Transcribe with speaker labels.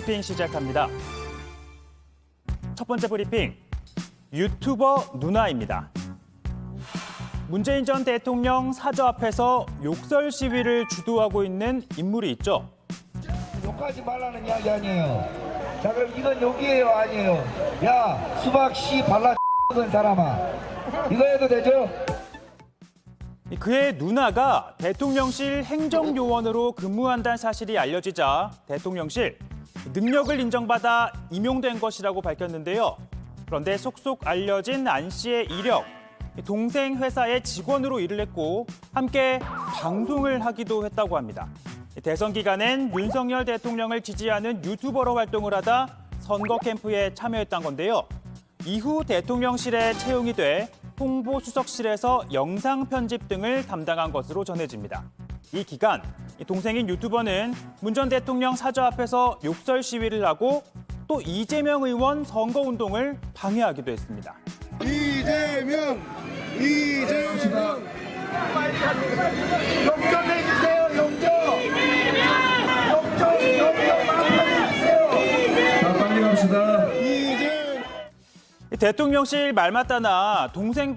Speaker 1: 브리핑 시작합니다. 첫 번째 브리핑, 유튜버 누나입니다. 문재인 전 대통령 사저 앞에서 욕설 시위를 주도하고 있는 인물이 있죠.
Speaker 2: 욕하지 말라는 이야기 아니에요. 자 그럼 이건 욕이에요 아니에요? 야 수박 씨 발라 X은 사람아 이거 해도 되죠?
Speaker 1: 그의 누나가 대통령실 행정요원으로 근무한다는 사실이 알려지자 대통령실 능력을 인정받아 임용된 것이라고 밝혔는데요. 그런데 속속 알려진 안 씨의 이력, 동생 회사의 직원으로 일을 했고 함께 방송을 하기도 했다고 합니다. 대선 기간엔 윤석열 대통령을 지지하는 유튜버로 활동을 하다 선거 캠프에 참여했던 건데요. 이후 대통령실에 채용이 돼 홍보수석실에서 영상 편집 등을 담당한 것으로 전해집니다. 이 기간 이 동생인 유튜버는 문 전 대통령 사저 앞에서 욕설 시위를 하고 또 이재명 의원 선거 운동을 방해하기도 했습니다.
Speaker 3: 이재명 이재명.
Speaker 2: 용접 해주세요 용접 용접 용접 마음껏 해주세요.
Speaker 3: 자 빨리 갑시다. 이재명.
Speaker 1: 대통령실 말 맞다나 동생